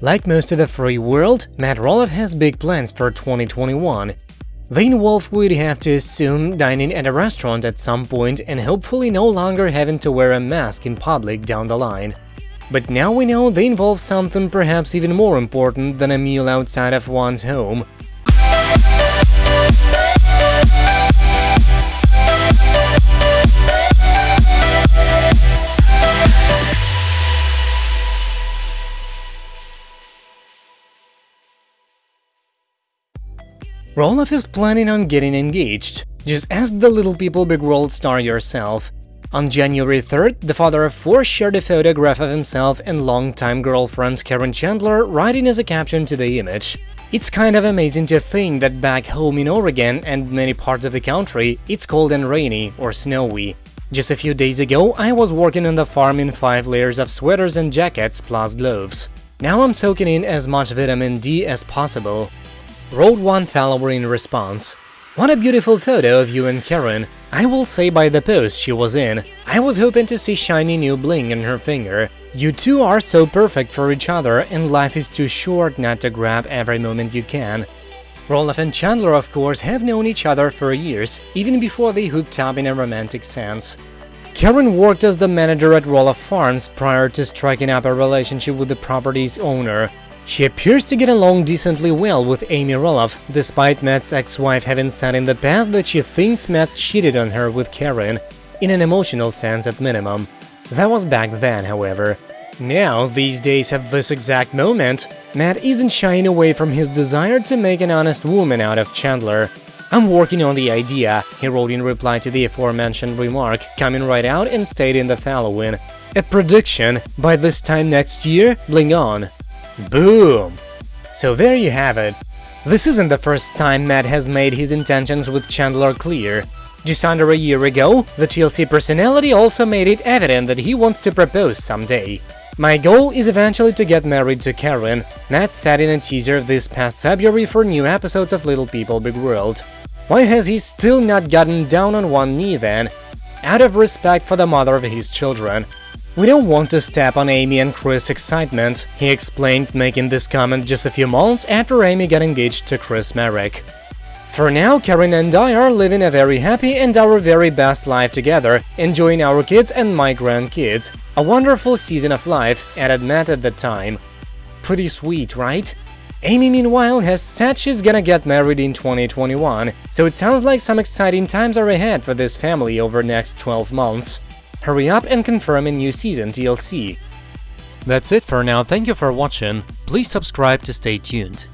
Like most of the free world, Matt Roloff has big plans for 2021. They involve, we'd have to assume, dining at a restaurant at some point and hopefully no longer having to wear a mask in public down the line. But now we know they involve something perhaps even more important than a meal outside of one's home. Roloff is planning on getting engaged. Just ask the Little People Big World star yourself. On January 3rd, the father of four shared a photograph of himself and longtime girlfriend Caryn Chandler, writing as a caption to the image. It's kind of amazing to think that back home in Oregon and many parts of the country, it's cold and rainy or snowy. Just a few days ago, I was working on the farm in five layers of sweaters and jackets plus gloves. Now I'm soaking in as much vitamin D as possible wrote one follower in response. What a beautiful photo of you and Caryn. I will say by the post she was in, I was hoping to see shiny new bling on her finger. You two are so perfect for each other and life is too short not to grab every moment you can. Roloff and Chandler, of course, have known each other for years, even before they hooked up in a romantic sense. Caryn worked as the manager at Roloff Farms prior to striking up a relationship with the property's owner. She appears to get along decently well with Amy Roloff, despite Matt's ex-wife having said in the past that she thinks Matt cheated on her with Caryn, in an emotional sense at minimum. That was back then, however. Now, these days at this exact moment, Matt isn't shying away from his desire to make an honest woman out of Chandler. I'm working on the idea, he wrote in reply to the aforementioned remark, coming right out and stating the following. A prediction, by this time next year, bling on. Boom! So there you have it. This isn't the first time Matt has made his intentions with Chandler clear. Just under a year ago, the TLC personality also made it evident that he wants to propose someday. My goal is eventually to get married to Caryn, Matt said in a teaser this past February for new episodes of Little People Big World. Why has he still not gotten down on one knee then? Out of respect for the mother of his children, we don't want to step on Amy and Chris' excitement, he explained, making this comment just a few months after Amy got engaged to Chris Marek. For now, Caryn and I are living a very happy and our very best life together, enjoying our kids and my grandkids. A wonderful season of life, added Matt at the time. Pretty sweet, right? Amy, meanwhile, has said she's gonna get married in 2021, so it sounds like some exciting times are ahead for this family over next 12 months. Hurry up and confirm a new season TLC. That's it for now, thank you for watching, please subscribe to stay tuned.